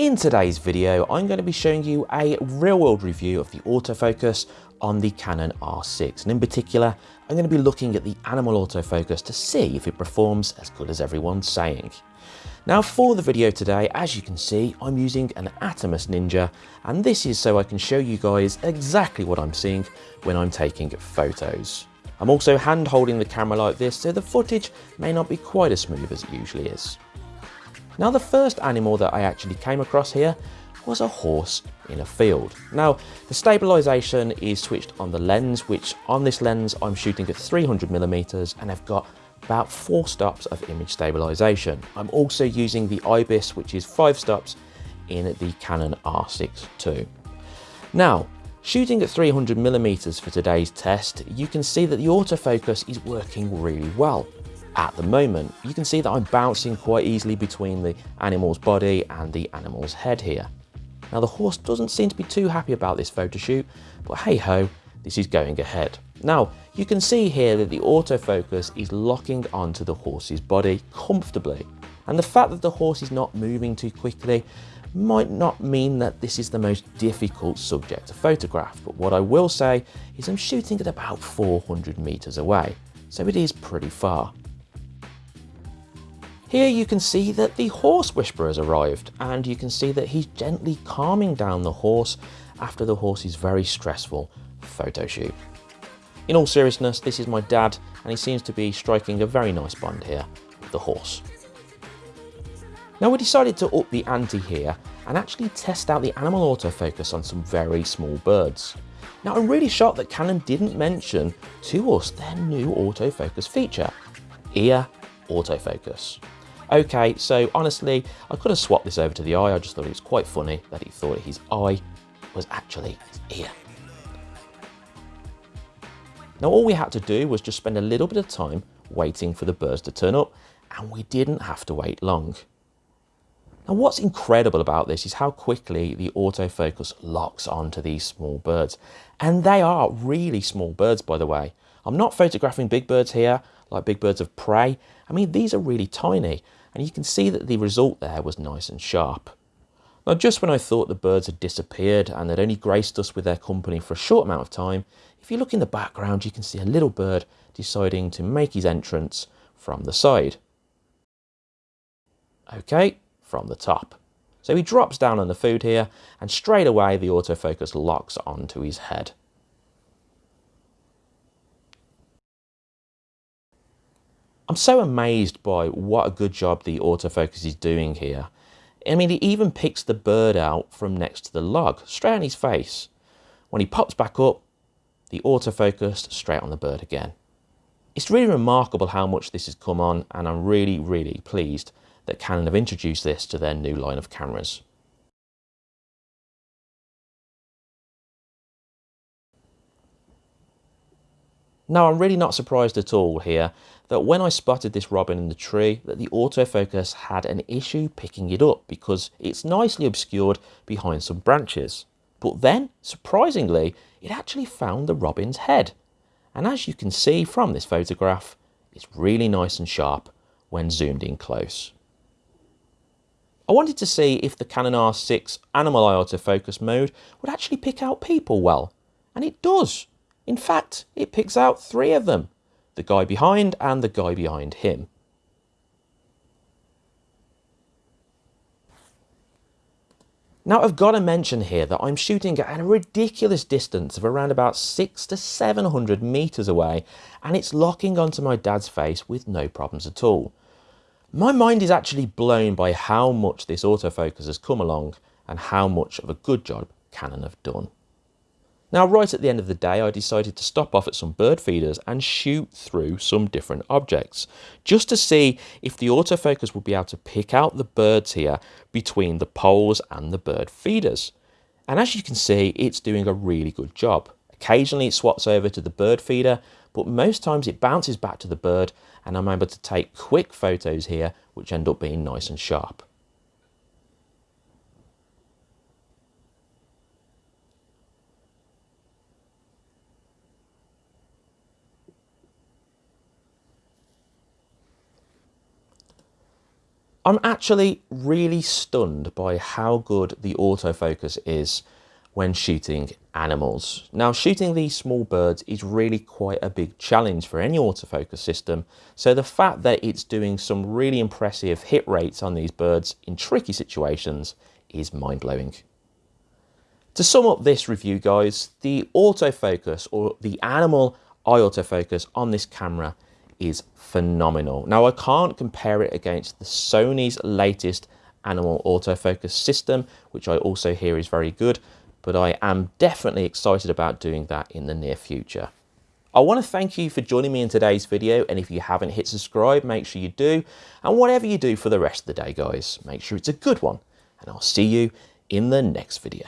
In today's video, I'm going to be showing you a real-world review of the autofocus on the Canon R6 and in particular I'm going to be looking at the animal autofocus to see if it performs as good as everyone's saying. Now for the video today, as you can see, I'm using an Atomos Ninja and this is so I can show you guys exactly what I'm seeing when I'm taking photos. I'm also hand holding the camera like this so the footage may not be quite as smooth as it usually is. Now the first animal that I actually came across here was a horse in a field. Now the stabilization is switched on the lens which on this lens I'm shooting at 300 millimeters and I've got about four stops of image stabilization. I'm also using the IBIS which is five stops in the Canon R6 II. Now Shooting at 300 millimeters for today's test, you can see that the autofocus is working really well. At the moment, you can see that I'm bouncing quite easily between the animal's body and the animal's head here. Now the horse doesn't seem to be too happy about this photo shoot, but hey ho, this is going ahead. Now, you can see here that the autofocus is locking onto the horse's body comfortably. And the fact that the horse is not moving too quickly might not mean that this is the most difficult subject to photograph, but what I will say is I'm shooting at about 400 meters away, so it is pretty far. Here you can see that the horse whisperer has arrived and you can see that he's gently calming down the horse after the horse's very stressful photo shoot. In all seriousness, this is my dad and he seems to be striking a very nice bond here with the horse. Now we decided to up the ante here and actually test out the animal autofocus on some very small birds. Now I'm really shocked that Canon didn't mention to us their new autofocus feature, ear autofocus. Okay, so honestly, I could have swapped this over to the eye, I just thought it was quite funny that he thought his eye was actually his ear. Now all we had to do was just spend a little bit of time waiting for the birds to turn up and we didn't have to wait long. Now what's incredible about this is how quickly the autofocus locks onto these small birds. And they are really small birds, by the way. I'm not photographing big birds here, like big birds of prey. I mean, these are really tiny. And you can see that the result there was nice and sharp. Now, just when I thought the birds had disappeared and had only graced us with their company for a short amount of time, if you look in the background, you can see a little bird deciding to make his entrance from the side. Okay, from the top. So he drops down on the food here and straight away the autofocus locks onto his head. I'm so amazed by what a good job the autofocus is doing here. I mean, it even picks the bird out from next to the log, straight on his face. When he pops back up, the autofocus straight on the bird again. It's really remarkable how much this has come on and I'm really, really pleased that Canon have introduced this to their new line of cameras. Now I'm really not surprised at all here that when I spotted this robin in the tree that the autofocus had an issue picking it up because it's nicely obscured behind some branches. But then, surprisingly, it actually found the robin's head. And as you can see from this photograph, it's really nice and sharp when zoomed in close. I wanted to see if the Canon R6 animal eye autofocus mode would actually pick out people well, and it does. In fact, it picks out three of them, the guy behind and the guy behind him. Now I've got to mention here that I'm shooting at a ridiculous distance of around about 6 to 700 metres away and it's locking onto my dad's face with no problems at all. My mind is actually blown by how much this autofocus has come along and how much of a good job Canon have done. Now right at the end of the day I decided to stop off at some bird feeders and shoot through some different objects just to see if the autofocus would be able to pick out the birds here between the poles and the bird feeders. And as you can see it's doing a really good job. Occasionally it swaps over to the bird feeder but most times it bounces back to the bird and I'm able to take quick photos here which end up being nice and sharp. I'm actually really stunned by how good the autofocus is when shooting animals. Now shooting these small birds is really quite a big challenge for any autofocus system so the fact that it's doing some really impressive hit rates on these birds in tricky situations is mind-blowing. To sum up this review guys, the autofocus or the animal eye autofocus on this camera is phenomenal. Now I can't compare it against the Sony's latest animal autofocus system, which I also hear is very good, but I am definitely excited about doing that in the near future. I want to thank you for joining me in today's video and if you haven't hit subscribe make sure you do and whatever you do for the rest of the day guys make sure it's a good one and I'll see you in the next video.